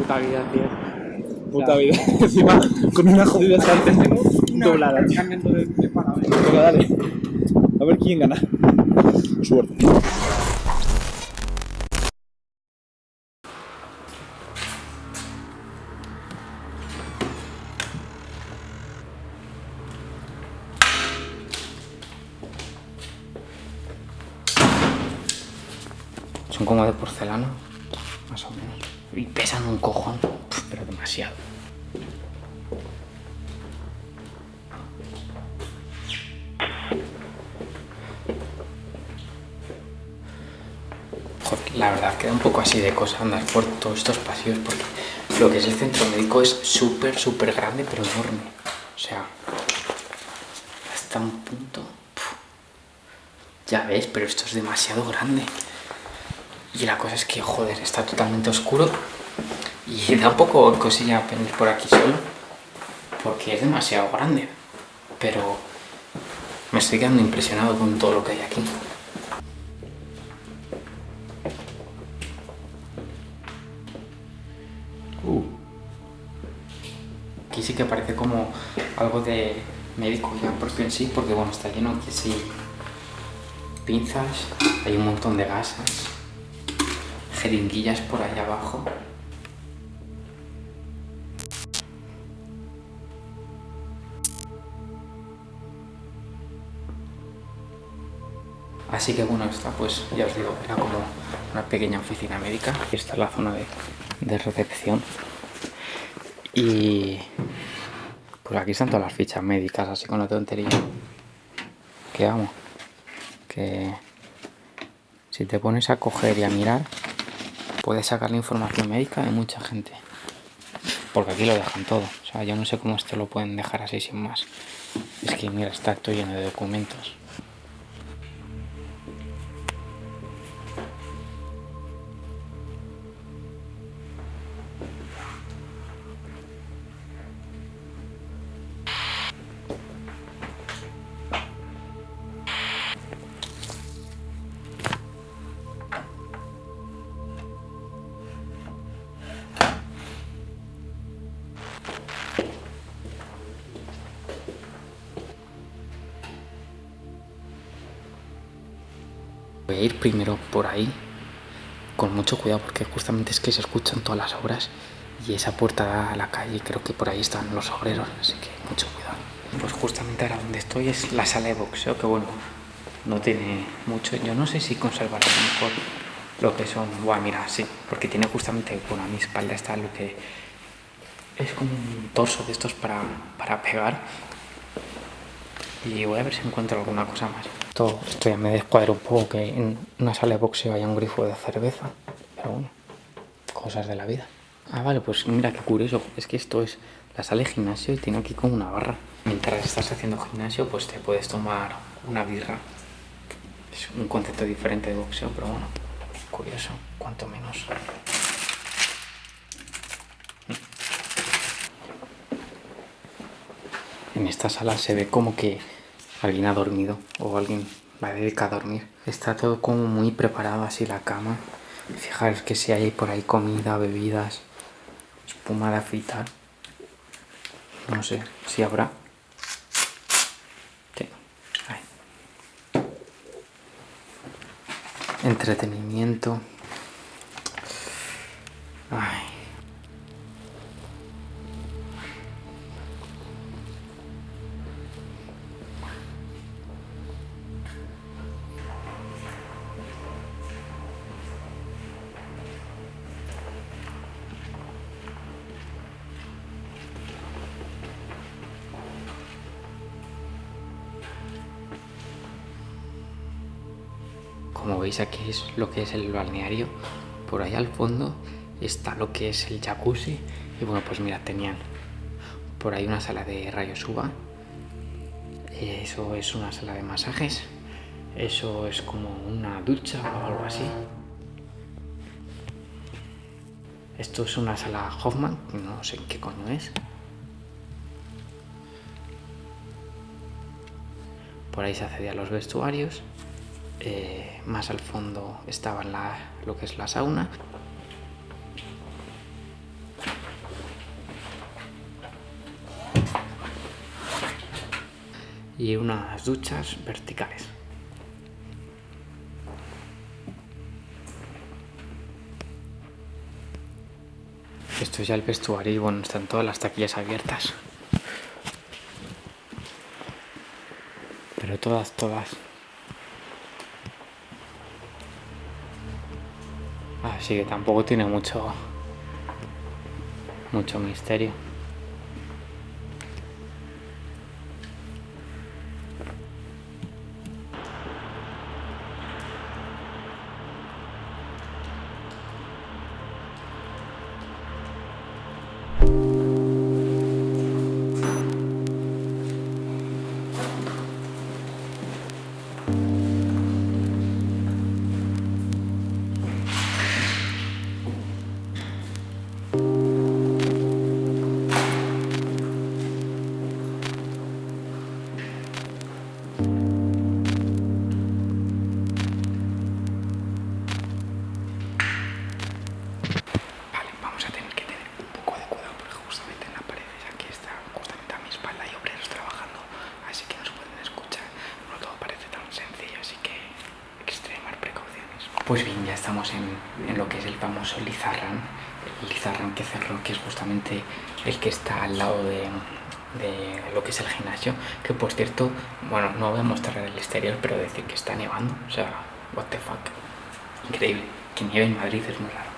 puta vida, tío. Puta vida. Encima, con una jodida estante doblada. Venga, dale. A ver quién gana. Suerte. Son como de porcelana, más o menos. Y pesan un cojón, pero demasiado. La verdad queda un poco así de cosa andar por todos estos pasillos porque lo que es el centro médico es súper, súper grande, pero enorme. O sea, hasta un punto. Ya ves, pero esto es demasiado grande. Y la cosa es que, joder, está totalmente oscuro y da un poco cosilla venir por aquí solo porque es demasiado grande. Pero me estoy quedando impresionado con todo lo que hay aquí. Uh. Aquí sí que parece como algo de médico ya propio en sí, porque bueno, está lleno aquí sí pinzas, hay un montón de gasas, jeringuillas por ahí abajo. Así que bueno, esta pues ya os digo, era como una pequeña oficina médica. Esta es la zona de, de recepción. Y pues aquí están todas las fichas médicas, así con la tontería. Que vamos, que si te pones a coger y a mirar, puedes sacar la información médica de mucha gente. Porque aquí lo dejan todo. O sea, yo no sé cómo esto lo pueden dejar así sin más. Es que mira, está todo lleno de documentos. Ir primero por ahí, con mucho cuidado, porque justamente es que se escuchan todas las obras y esa puerta da a la calle creo que por ahí están los obreros, así que mucho cuidado. Pues justamente ahora donde estoy es la sala de boxeo, que bueno, no tiene mucho. Yo no sé si conservará mejor lo que son... Buah, mira, sí, porque tiene justamente, bueno, a mi espalda está lo que es como un torso de estos para, para pegar y voy a ver si encuentro alguna cosa más. Esto, esto ya me descuadra un poco que en una sala de boxeo haya un grifo de cerveza, pero bueno, cosas de la vida. Ah, vale, pues mira qué curioso, es que esto es la sala de gimnasio y tiene aquí como una barra. Mientras estás haciendo gimnasio, pues te puedes tomar una birra. Es un concepto diferente de boxeo, pero bueno, curioso, cuanto menos. En esta sala se ve como que alguien ha dormido o alguien va a dedicar a dormir. Está todo como muy preparado así la cama. Fijaros que si hay por ahí comida, bebidas, espuma de afeitar. No sé si habrá. Sí. Entretenimiento. Veis aquí es lo que es el balneario. Por ahí al fondo está lo que es el jacuzzi. Y bueno, pues mira, tenían por ahí una sala de rayos uva. Eso es una sala de masajes. Eso es como una ducha o algo así. Esto es una sala Hoffman, no sé qué coño es. Por ahí se accedía a los vestuarios. Eh, más al fondo estaba la, lo que es la sauna. Y unas duchas verticales. Esto es ya el vestuario y bueno, están todas las taquillas abiertas. Pero todas, todas. Así que tampoco tiene mucho mucho misterio. Pues bien, ya estamos en, en lo que es el famoso Lizarran, el Lizarran que cerró, que es justamente el que está al lado de, de lo que es el gimnasio, que por cierto, bueno, no voy a mostrar el exterior, pero decir que está nevando, o sea, what the fuck, increíble, que nieve en Madrid es muy raro.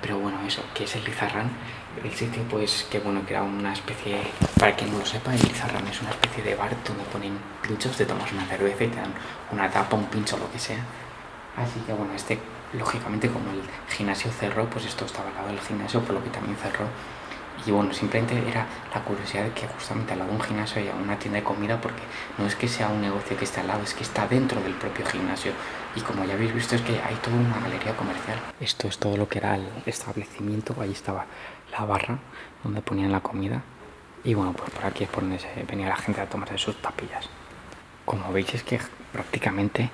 Pero bueno, eso, que es el Lizarrán, el sitio pues que bueno, que era una especie, para quien no lo sepa, el Lizarrán es una especie de bar donde ponen pinchos, te tomas una cerveza y te dan una tapa, un pincho, lo que sea. Así que bueno, este, lógicamente como el gimnasio cerró, pues esto estaba al lado del gimnasio, por lo que también cerró. Y bueno, simplemente era la curiosidad de que justamente al lado de un gimnasio haya una tienda de comida porque no es que sea un negocio que esté al lado, es que está dentro del propio gimnasio. Y como ya habéis visto es que hay toda una galería comercial. Esto es todo lo que era el establecimiento, ahí estaba la barra donde ponían la comida. Y bueno, pues por aquí es por donde venía la gente a tomarse sus papillas. Como veis es que prácticamente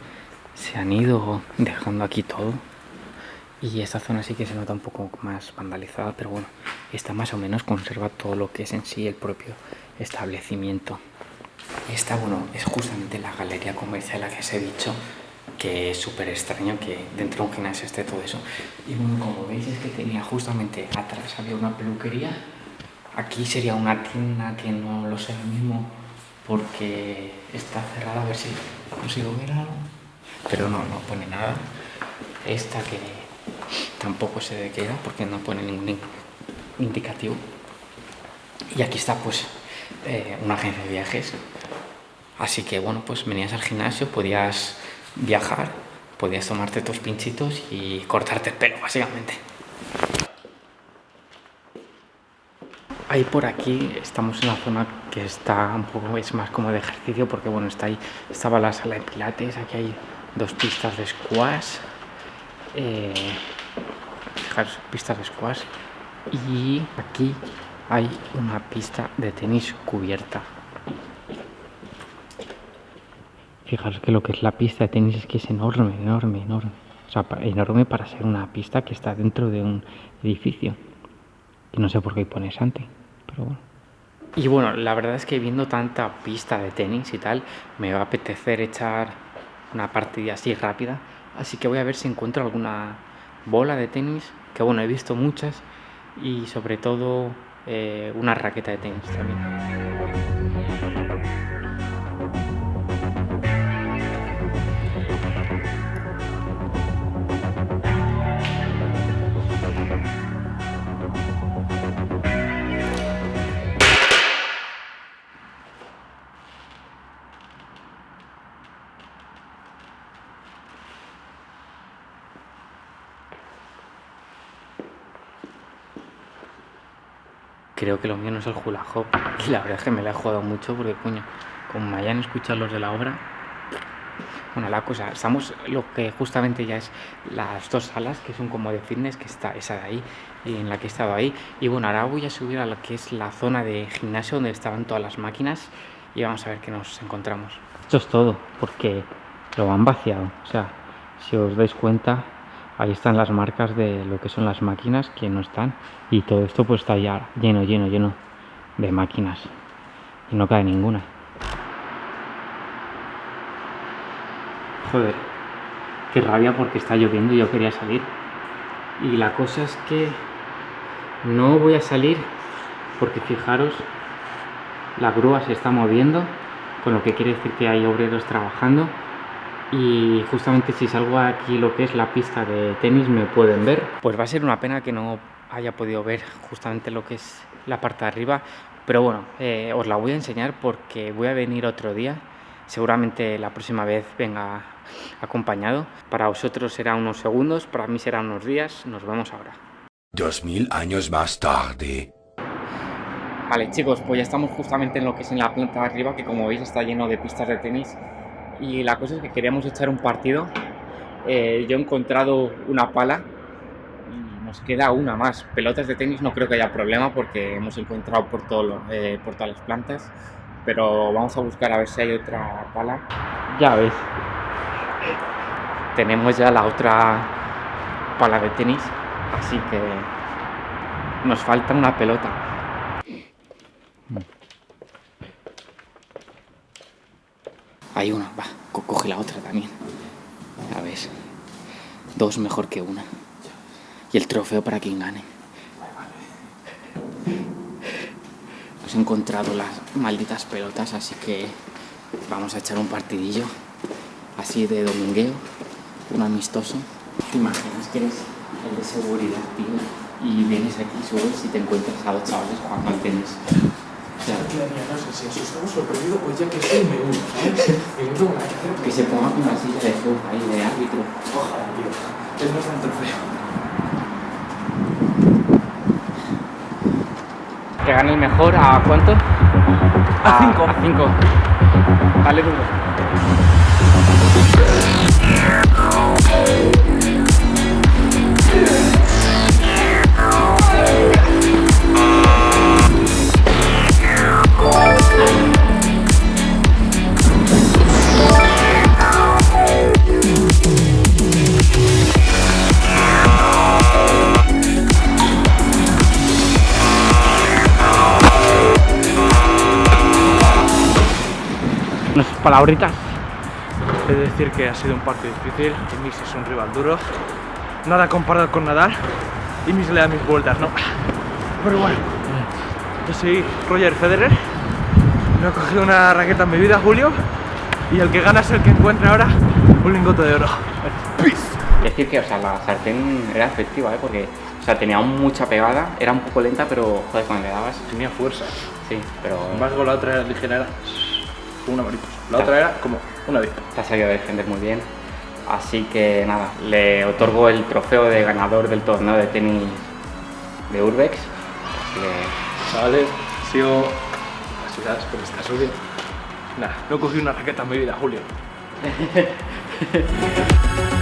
se han ido dejando aquí todo. Y esta zona sí que se nota un poco más vandalizada, pero bueno, esta más o menos conserva todo lo que es en sí el propio establecimiento. Esta, bueno, es justamente la galería comercial a la que os he dicho que es súper extraño que dentro de un gimnasio esté todo eso. Y bueno, como veis es que tenía justamente atrás había una peluquería, aquí sería una tienda que no lo sé ahora mismo porque está cerrada, a ver si consigo ver algo. Pero no, no pone nada. Esta que tampoco sé de qué era porque no pone ningún indicativo. Y aquí está pues eh, una agencia de viajes. Así que bueno, pues venías al gimnasio, podías viajar, podías tomarte tus pinchitos y cortarte el pelo, básicamente. Ahí por aquí estamos en la zona que está un poco, es más como de ejercicio porque bueno, está ahí, estaba la sala de pilates, aquí hay dos pistas de squash, eh, fijaros, pistas de squash y aquí hay una pista de tenis cubierta. Fijaros que lo que es la pista de tenis es que es enorme, enorme, enorme. O sea, enorme para ser una pista que está dentro de un edificio. Que no sé por qué pone Santi, pero bueno. Y bueno, la verdad es que viendo tanta pista de tenis y tal, me va a apetecer echar una partida así rápida. Así que voy a ver si encuentro alguna bola de tenis, que bueno, he visto muchas, y sobre todo eh, una raqueta de tenis también. Creo que lo mío no es el hula hop. Y la verdad es que me la he jugado mucho porque, coño, como me hayan escuchado los de la obra. Bueno, la cosa, estamos lo que justamente ya es las dos salas, que son como de fitness, que está esa de ahí, en la que he estado ahí. Y bueno, ahora voy a subir a lo que es la zona de gimnasio donde estaban todas las máquinas y vamos a ver qué nos encontramos. Esto es todo, porque lo han vaciado. O sea, si os dais cuenta, ahí están las marcas de lo que son las máquinas que no están. Y todo esto pues está ya lleno lleno lleno de máquinas. Y no cae ninguna. Joder qué rabia porque está lloviendo y yo quería salir. Y la cosa es que no voy a salir porque fijaros la grúa se está moviendo con lo que quiere decir que hay obreros trabajando y justamente si salgo aquí lo que es la pista de tenis me pueden ver. Pues va a ser una pena que no haya podido ver justamente lo que es la parte de arriba, pero bueno, eh, os la voy a enseñar porque voy a venir otro día. Seguramente la próxima vez venga acompañado. Para vosotros será unos segundos, para mí será unos días. Nos vemos ahora. Dos mil años más tarde. Vale chicos, pues ya estamos justamente en lo que es en la planta de arriba, que como veis está lleno de pistas de tenis. Y la cosa es que queríamos echar un partido. Eh, yo he encontrado una pala y nos queda una más. Pelotas de tenis no creo que haya problema porque hemos encontrado por, todo eh, por todas las plantas. Pero vamos a buscar a ver si hay otra pala. Ya ves. Tenemos ya la otra pala de tenis, así que nos falta una pelota. Hay una, va, coge la otra también. Ya ves. Dos mejor que una. Y el trofeo para quien gane. Hemos encontrado las malditas pelotas, así que vamos a echar un partidillo. Así de domingueo. Un amistoso. ¿Te imaginas que eres el de seguridad, tío? Y vienes aquí, subes y te encuentras a dos chavales jugando al. Claro. no sé si asustamos o perdido, pues ya que estoy me uno, ¿sabes? Y no tengo nada que hacer. Que se ponga una silla de fútbol ahí de árbitro. Ojalá, tío. Es nuestro trofeo. Que gane el mejor, ¿a cuánto? A cinco. A cinco. Dale duro. Palabritas. He de decir que ha sido un partido difícil. Imis es un rival duro. Nada comparado con Nadal. Imis le da mis vueltas, ¿no? Pero bueno, yo soy Roger Federer. Me he cogido una raqueta en mi vida, Julio. Y el que gana es el que encuentra ahora un lingote de oro. Decir que, o sea, la sartén era efectiva, ¿eh? Porque, o sea, tenía mucha pegada, era un poco lenta, pero, joder, cuando le dabas, Tenía fuerza. sí, pero Sin embargo, la otra era ligera, como una mariposa. La otra era como una avispa. te ha sabido defender muy bien. Así que, nada, le otorgo el trofeo de ganador del torneo de tenis de Urbex. Así que, Chavales, sigo. Así sabes, porque está subiendo. Nada, no he cogido una raqueta en mi vida, Julio.